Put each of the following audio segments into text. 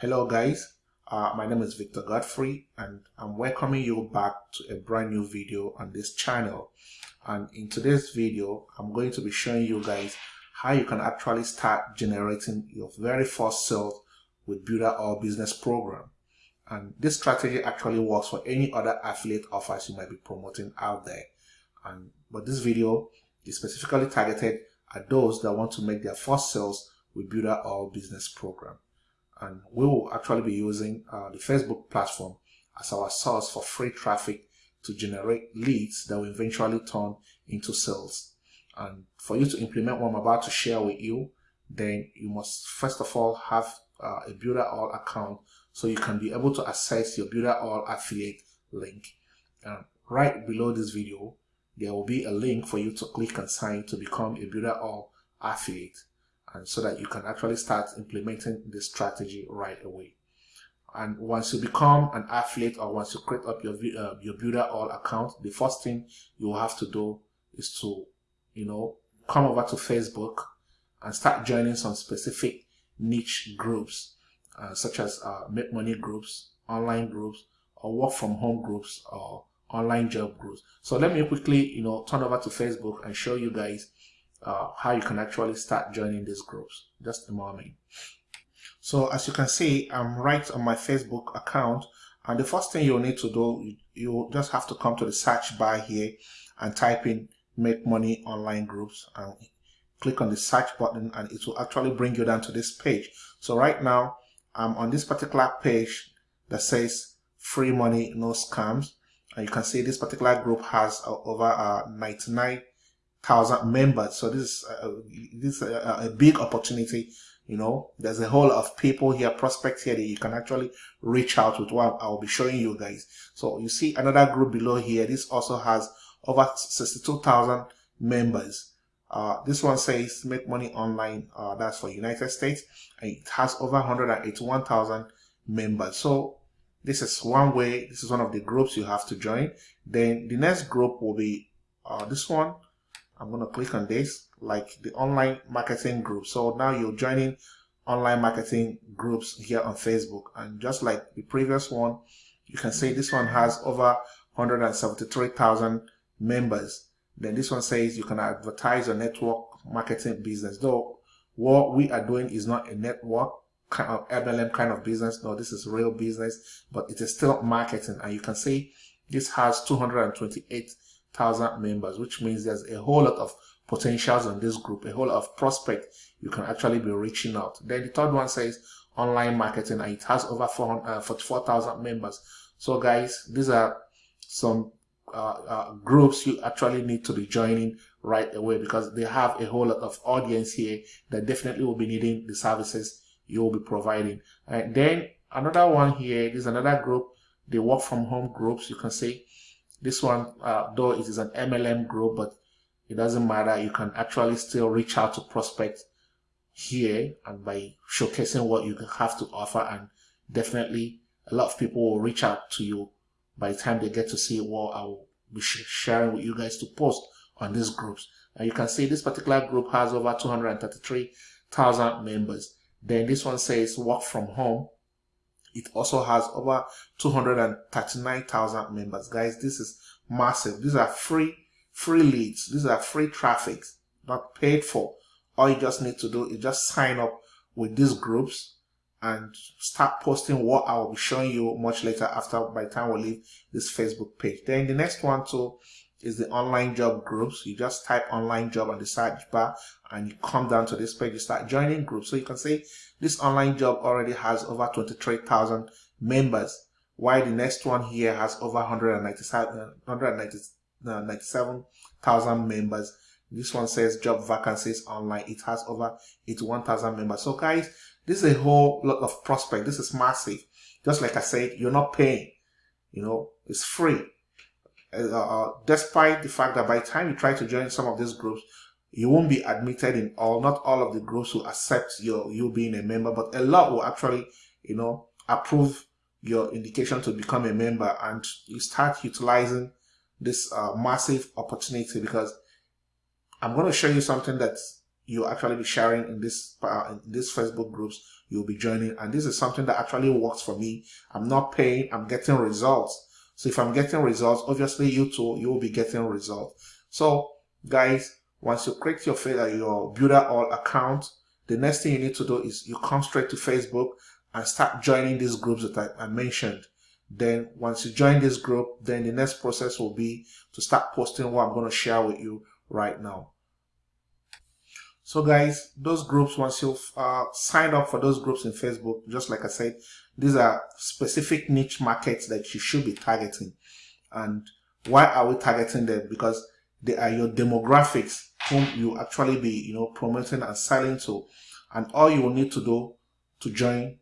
Hello guys, uh, my name is Victor Godfrey and I'm welcoming you back to a brand new video on this channel. And in today's video, I'm going to be showing you guys how you can actually start generating your very first sales with Builderall Business Program. And this strategy actually works for any other affiliate offers you might be promoting out there. And But this video is specifically targeted at those that want to make their first sales with Builderall Business Program and we will actually be using uh, the Facebook platform as our source for free traffic to generate leads that will eventually turn into sales. And for you to implement what I'm about to share with you, then you must first of all have uh, a Builderall account so you can be able to access your Builderall affiliate link. And right below this video, there will be a link for you to click and sign to become a Builderall affiliate and so that you can actually start implementing this strategy right away. And once you become an affiliate or once you create up your uh, your Builderall account, the first thing you will have to do is to, you know, come over to Facebook and start joining some specific niche groups, uh, such as uh, make money groups, online groups, or work from home groups, or online job groups. So let me quickly, you know, turn over to Facebook and show you guys uh, how you can actually start joining these groups. Just a moment. So as you can see, I'm right on my Facebook account. And the first thing you'll need to do, you just have to come to the search bar here and type in make money online groups and click on the search button and it will actually bring you down to this page. So right now I'm on this particular page that says free money, no scams. And you can see this particular group has over uh, 99 thousand members. So this is a, this is a, a, big opportunity. You know, there's a whole lot of people here, prospects here that you can actually reach out with what I'll be showing you guys. So you see another group below here. This also has over 62,000 members. Uh, this one says make money online. Uh, that's for United States. And it has over 181,000 members. So this is one way. This is one of the groups you have to join. Then the next group will be uh, this one I'm going to click on this, like the online marketing group. So now you're joining online marketing groups here on Facebook. And just like the previous one, you can see this one has over 173,000 members. Then this one says you can advertise your network marketing business. Though what we are doing is not a network kind of MLM kind of business. No, this is real business, but it is still marketing. And you can see this has 228 thousand members, which means there's a whole lot of potentials on this group, a whole lot of prospect you can actually be reaching out. Then the third one says online marketing and it has over uh, 44,000 members. So guys, these are some uh, uh, groups you actually need to be joining right away because they have a whole lot of audience here that definitely will be needing the services you will be providing. And then another one here is another group, the work from home groups. You can see this one, uh, though it is an MLM group, but it doesn't matter. You can actually still reach out to prospects here and by showcasing what you have to offer and definitely a lot of people will reach out to you by the time they get to see what I will be sharing with you guys to post on these groups. And you can see this particular group has over 233,000 members. Then this one says work from home it also has over 239,000 members. Guys, this is massive. These are free, free leads. These are free traffic, not paid for. All you just need to do is just sign up with these groups and start posting what I will be showing you much later after by the time we leave this Facebook page. Then the next one too is the online job groups. You just type online job on the search bar and you come down to this page, you start joining groups. So you can see this online job already has over 23,000 members, while the next one here has over 197,000 uh, members. This one says job vacancies online. It has over 81,000 members. So guys, this is a whole lot of prospect. This is massive. Just like I said, you're not paying. You know, it's free. Uh, uh, despite the fact that by the time you try to join some of these groups, you won't be admitted in all, not all of the groups will accept your you being a member, but a lot will actually, you know, approve your indication to become a member and you start utilizing this uh, massive opportunity because I'm going to show you something that you'll actually be sharing in this uh, in this Facebook groups you'll be joining. And this is something that actually works for me. I'm not paying, I'm getting results. So if I'm getting results, obviously you too, you will be getting results. So guys, once you create your, uh, your Builderall account, the next thing you need to do is you come straight to Facebook and start joining these groups that I, I mentioned. Then once you join this group, then the next process will be to start posting what I'm going to share with you right now. So guys, those groups, once you've uh, signed up for those groups in Facebook, just like I said, these are specific niche markets that you should be targeting. And why are we targeting them? Because they are your demographics whom you actually be, you know, promoting and selling to. And all you will need to do to join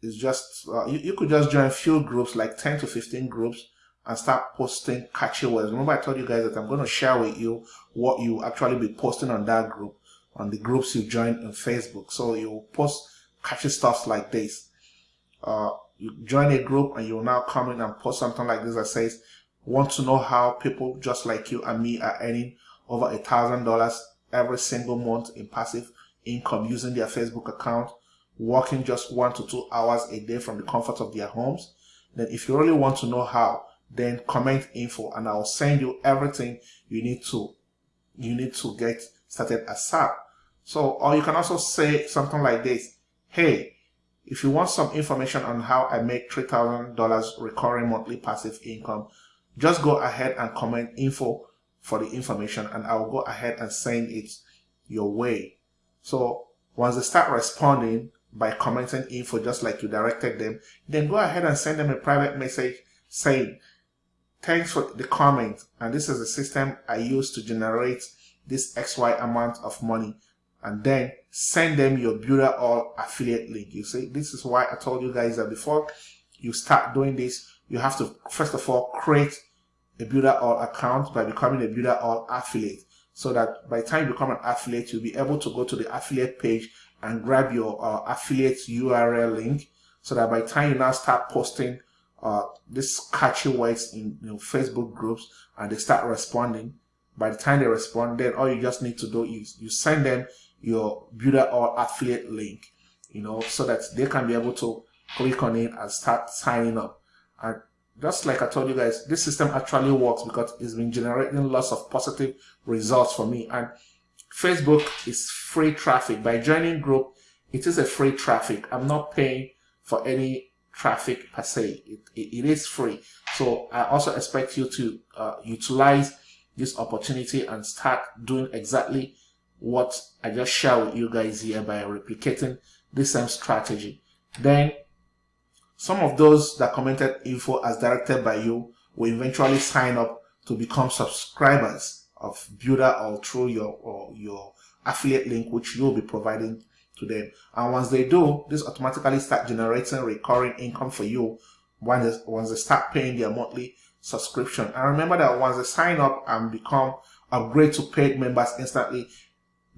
is just, uh, you, you could just join few groups, like 10 to 15 groups, and start posting catchy words. Remember I told you guys that I'm going to share with you what you actually be posting on that group on the groups you join in Facebook. So you post catchy stuff like this. Uh, you join a group and you'll now come in and post something like this that says, want to know how people just like you and me are earning over a thousand dollars every single month in passive income using their Facebook account, working just one to two hours a day from the comfort of their homes. Then if you really want to know how, then comment info and I'll send you everything you need to you need to get started ASAP. So, or you can also say something like this. Hey, if you want some information on how I make $3,000 recurring monthly passive income, just go ahead and comment info for the information and I will go ahead and send it your way. So once they start responding by commenting info just like you directed them, then go ahead and send them a private message saying, thanks for the comment and this is the system I use to generate this XY amount of money and then send them your Builderall affiliate link. You see, this is why I told you guys that before you start doing this, you have to first of all create a Builderall account by becoming a Builderall affiliate so that by the time you become an affiliate, you'll be able to go to the affiliate page and grab your uh, affiliate URL link so that by the time you now start posting uh, this catchy words in you know, Facebook groups and they start responding, by the time they respond, then all you just need to do is you send them your Builderall affiliate link, you know, so that they can be able to click on it and start signing up. And just like I told you guys, this system actually works because it's been generating lots of positive results for me. And Facebook is free traffic. By joining group, it is a free traffic. I'm not paying for any traffic per se. It, it, it is free. So I also expect you to uh, utilize this opportunity and start doing exactly what I just share with you guys here by replicating the same strategy. Then some of those that commented info as directed by you will eventually sign up to become subscribers of Builderall through your or your affiliate link which you'll be providing to them. And once they do, this automatically start generating recurring income for you once they, once they start paying their monthly subscription. And remember that once they sign up and become upgrade to paid members instantly,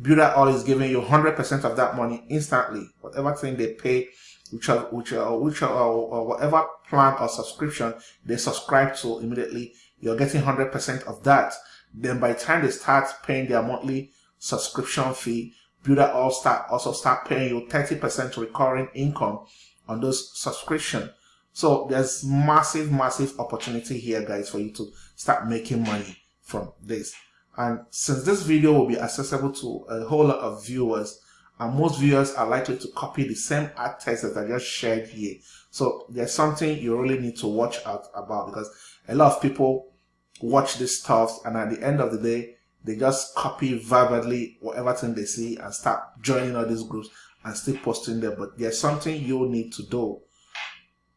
Builderall is giving you 100% of that money instantly. Whatever thing they pay, which are, which are, which are, or whatever plan or subscription they subscribe to immediately, you're getting 100% of that. Then by the time they start paying their monthly subscription fee, Builderall start also start paying you 30% recurring income on those subscription. So there's massive, massive opportunity here, guys, for you to start making money from this. And since this video will be accessible to a whole lot of viewers, and most viewers are likely to copy the same ad text that I just shared here. So there's something you really need to watch out about because a lot of people watch this stuff and at the end of the day, they just copy verbally whatever thing they see and start joining all these groups and still posting there. But there's something you need to do.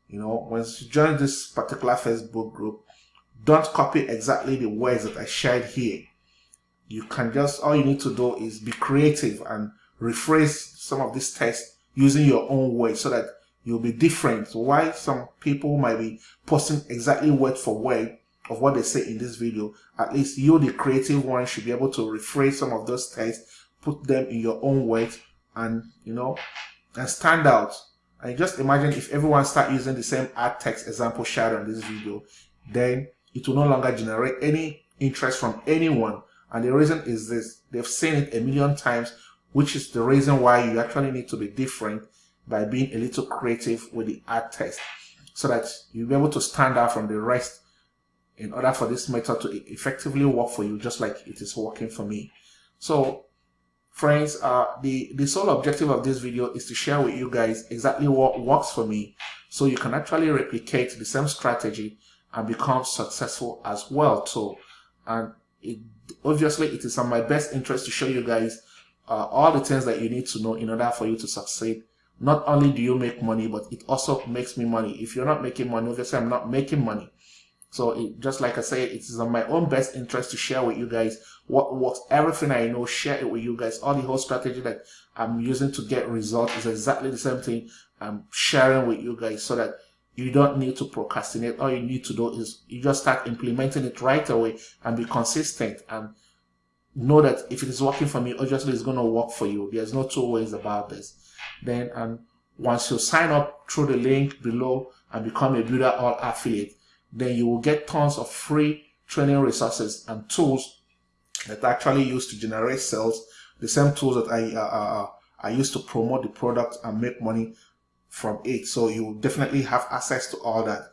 You know, once you join this particular Facebook group, don't copy exactly the words that I shared here you can just, all you need to do is be creative and rephrase some of this text using your own words so that you'll be different. Why some people might be posting exactly word for word of what they say in this video, at least you, the creative one, should be able to rephrase some of those texts, put them in your own words, and you know, and stand out. And just imagine if everyone start using the same ad text example shared on this video, then it will no longer generate any interest from anyone And the reason is this, they've seen it a million times, which is the reason why you actually need to be different by being a little creative with the ad test so that you'll be able to stand out from the rest in order for this method to effectively work for you just like it is working for me. So friends, uh, the, the sole objective of this video is to share with you guys exactly what works for me so you can actually replicate the same strategy and become successful as well too. And it, obviously it is in my best interest to show you guys uh, all the things that you need to know in order for you to succeed. Not only do you make money, but it also makes me money. If you're not making money, obviously I'm not making money. So it, just like I said it is in my own best interest to share with you guys what works, everything I know, share it with you guys. All the whole strategy that I'm using to get results is exactly the same thing I'm sharing with you guys so that you don't need to procrastinate. All you need to do is you just start implementing it right away and be consistent and know that if it is working for me, obviously it's going to work for you. There's no two ways about this. Then, and once you sign up through the link below and become a Builderall affiliate, then you will get tons of free training resources and tools that actually use to generate sales. The same tools that I uh, uh, uh I use to promote the product and make money from it. So you definitely have access to all that.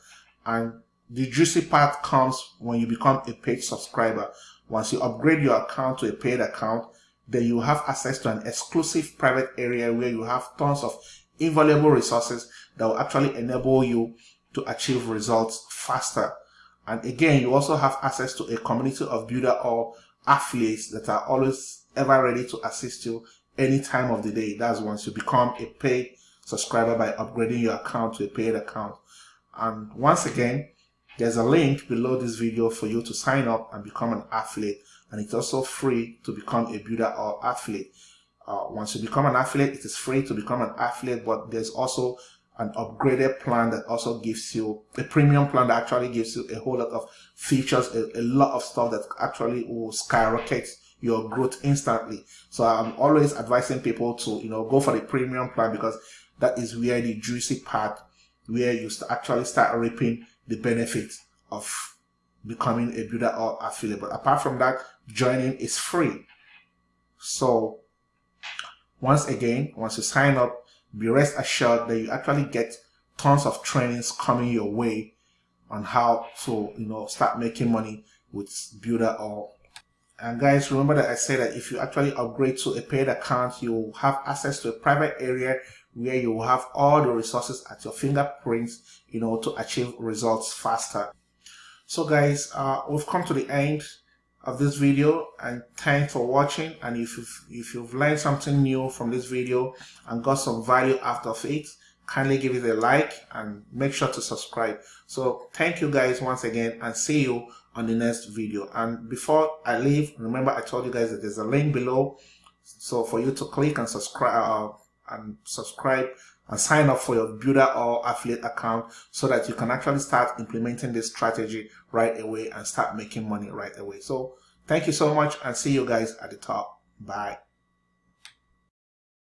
And the juicy part comes when you become a paid subscriber. Once you upgrade your account to a paid account, then you have access to an exclusive private area where you have tons of invaluable resources that will actually enable you to achieve results faster. And again, you also have access to a community of Builderall affiliates that are always ever ready to assist you any time of the day. That's once you become a paid subscriber by upgrading your account to a paid account. And once again, there's a link below this video for you to sign up and become an affiliate. And it's also free to become a Builderall affiliate. Uh, once you become an affiliate, it is free to become an affiliate, but there's also an upgraded plan that also gives you a premium plan that actually gives you a whole lot of features, a, a lot of stuff that actually will skyrocket your growth instantly. So I'm always advising people to, you know, go for the premium plan because that is where the juicy part, where you actually start reaping the benefits of becoming a Builderall affiliate. But apart from that, joining is free. So once again, once you sign up, be rest assured that you actually get tons of trainings coming your way on how to, you know, start making money with Builderall. And guys, remember that I said that if you actually upgrade to a paid account, you will have access to a private area where you will have all the resources at your fingerprints, you know, to achieve results faster. So guys, uh, we've come to the end of this video and thanks for watching. And if you've, if you've learned something new from this video and got some value out of it kindly give it a like and make sure to subscribe. So thank you guys once again and see you on the next video. And before i leave remember i told you guys that there's a link below. So for you to click and subscribe uh, and subscribe and sign up for your Builderall affiliate account so that you can actually start implementing this strategy right away and start making money right away. So thank you so much and see you guys at the top. Bye.